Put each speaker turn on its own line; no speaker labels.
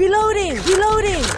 Reloading! Reloading!